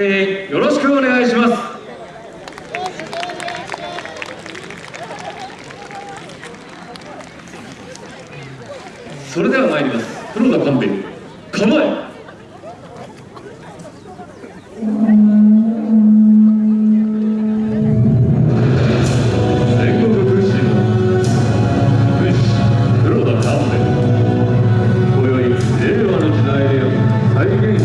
よろしくお願いします。それでは参ります。黒田勘兵衛構え。今宵令和の時代を再現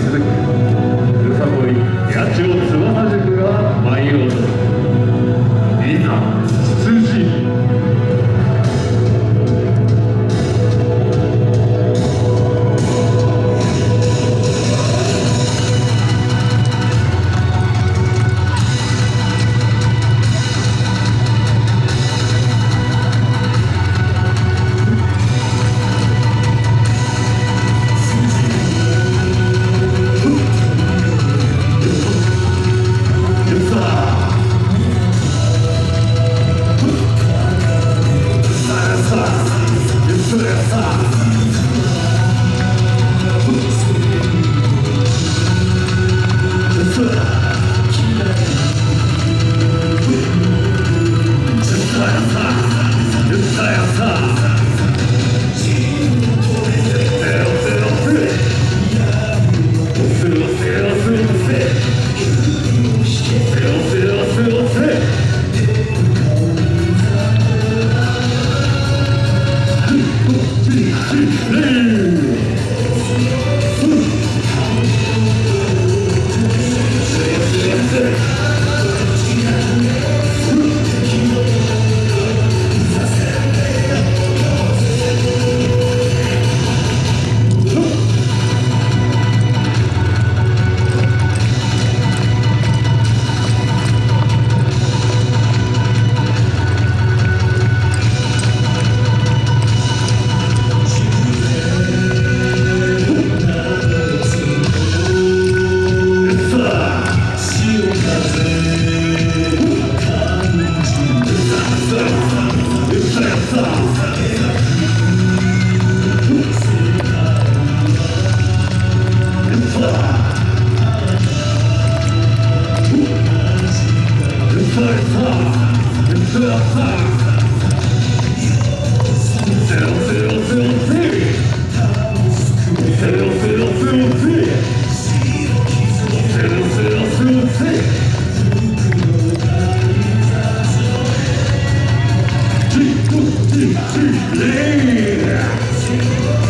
she's Leader.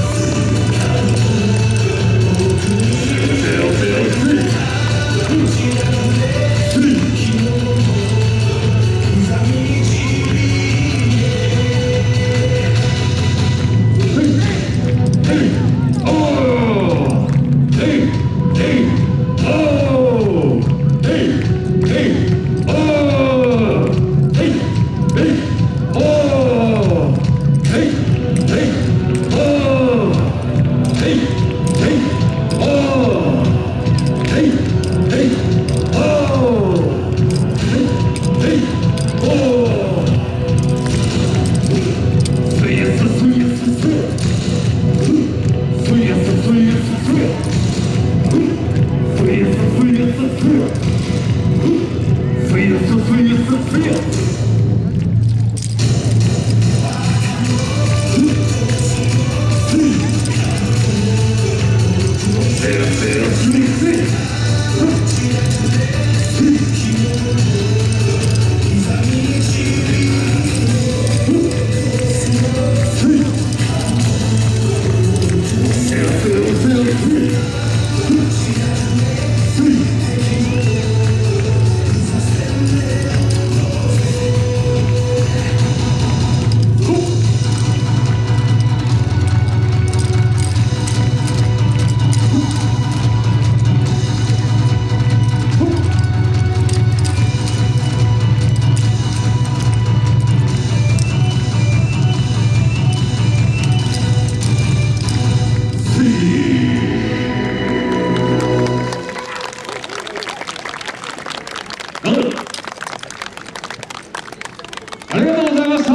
ありがとうございました、